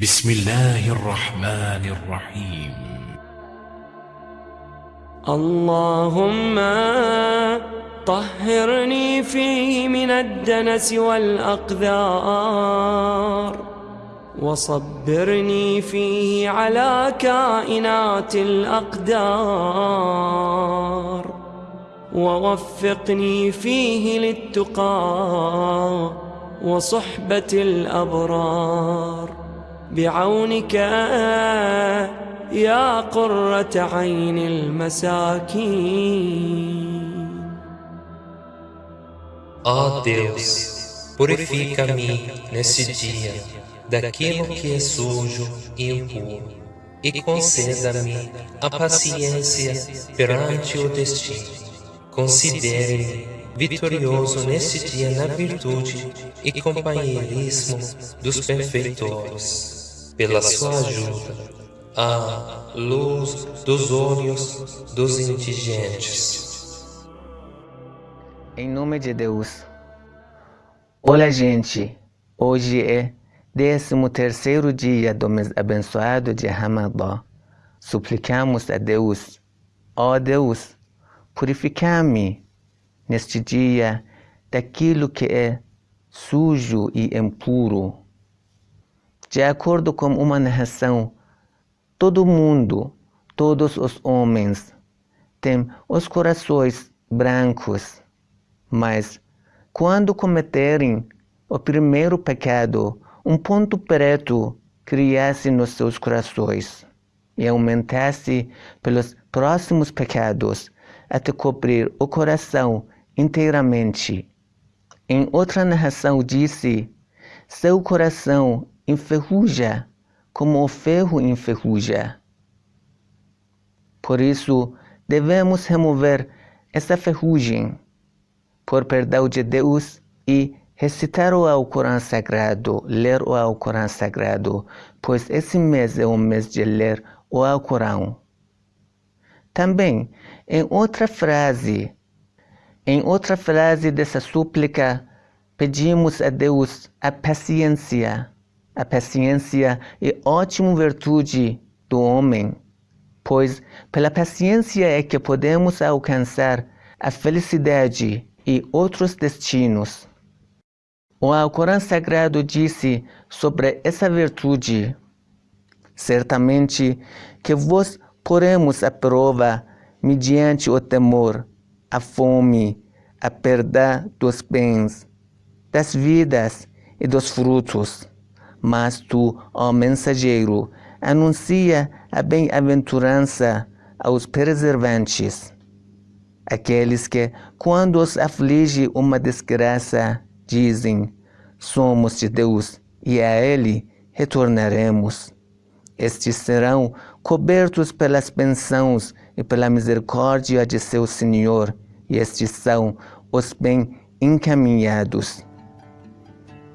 بسم الله الرحمن الرحيم. اللهم طهرني فيه من الدنس والأقذار وصبرني فيه على كائنات الأقدار ووفقني فيه للتقى وصحبة الأبرار. بعونك يا قرة عين المساكين Ó Deus, purifica-me nesse dia daquilo que é sujo e impuro, e conceda-me a paciência perante o destino. Considere-me vitorioso nesse dia na virtude e companheirismo dos perfeitores, pela sua ajuda, a luz dos olhos dos indigentes. Em nome de Deus. Olá, gente. Hoje é 13 terceiro dia do mês abençoado de Ramadã. Suplicamos a Deus, ó oh Deus, purifica-me neste dia daquilo que é sujo e impuro. De acordo com uma narração, todo mundo, todos os homens, têm os corações brancos mas, quando cometerem o primeiro pecado, um ponto preto criasse nos seus corações e aumentasse pelos próximos pecados até cobrir o coração inteiramente. Em outra narração disse: Seu coração enferruja como o ferro enferruja. Por isso, devemos remover essa ferrugem por perdão de Deus e recitar o Alcorão Sagrado, ler o Alcorão Sagrado, pois esse mês é o mês de ler o Alcorão. Também, em outra frase, em outra frase dessa súplica, pedimos a Deus a paciência. A paciência é ótima virtude do homem, pois pela paciência é que podemos alcançar a felicidade e outros destinos. O Alcorão Sagrado disse sobre essa virtude: Certamente que vos poremos à prova mediante o temor, a fome, a perda dos bens, das vidas e dos frutos. Mas tu, ó mensageiro, anuncia a bem-aventurança aos preservantes aqueles que, quando os aflige uma desgraça, dizem: Somos de Deus e a Ele retornaremos. Estes serão cobertos pelas bênçãos e pela misericórdia de seu Senhor, e estes são os bem encaminhados.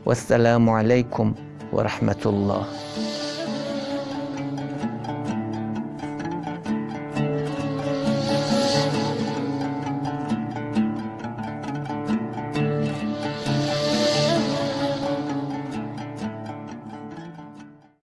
Wassalamu alaikum ورحمة الله.